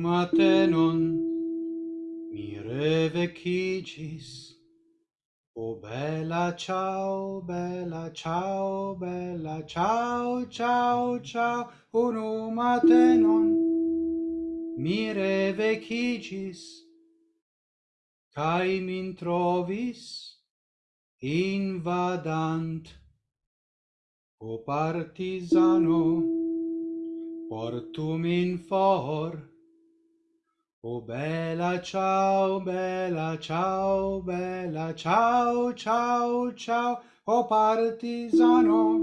matenon mi revecigis. O bella ciao, bella ciao, bella ciao, ciao, ciao, unum matenon mi revecigis. Cai min trovis? Invadant. O partisano, portum in for, O bella ciao, bella ciao, bella ciao, ciao, ciao, o partisano,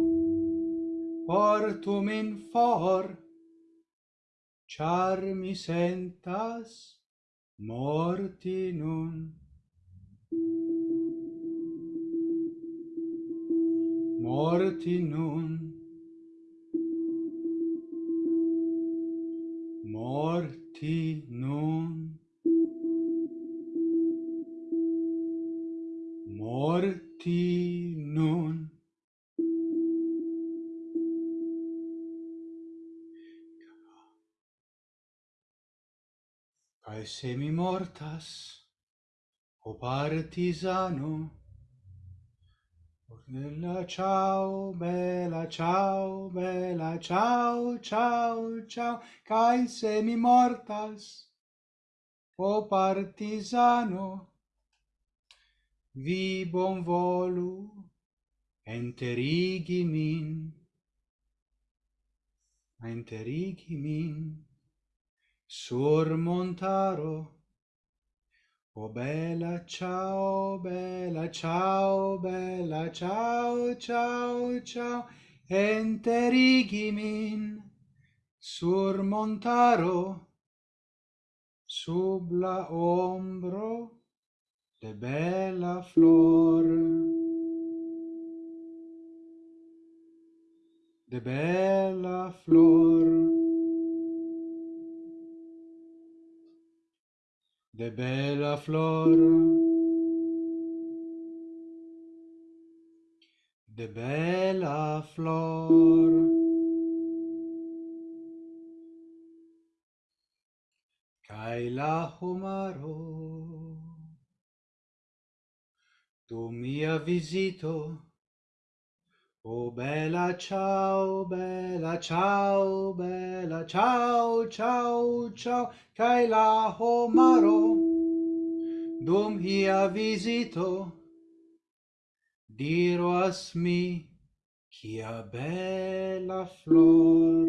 portu min for, char mi sentas morti nun. Morti nun. morti nun. Morti nun. Cae se mi mortas, o partisano, Bella ciao, bella ciao, bella ciao, ciao, ciao, cae se mi mortas, o partisano, vi bon volu enterigi min, enterigi min, sur montaro, O bella ciao, bella ciao, bella ciao, ciao, ciao, enterigimin sur montaro, sub la ombro de bella flor. De bella flor. De bella flor de bella flor kai la homaro tu mia visito O bella ciao, bella ciao, bella ciao, ciao, ciao, cae la homaro dum hia visito diroas mi cia bella flor,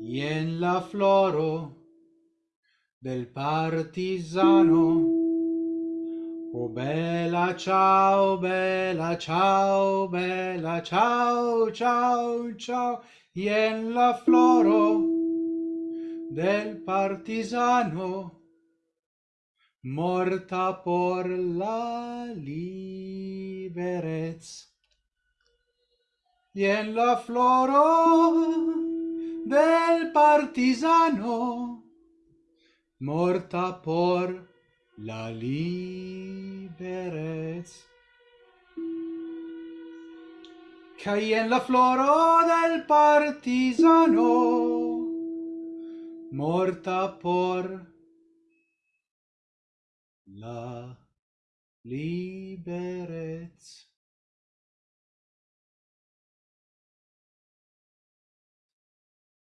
ien la floro del partisano, O bella ciao, bella ciao, bella ciao, ciao, ciao, ien la floro del partisano morta por la liberez. Ien la floro del partisano morta por la liberez. Cai en la floro del partisano morta por la liberez.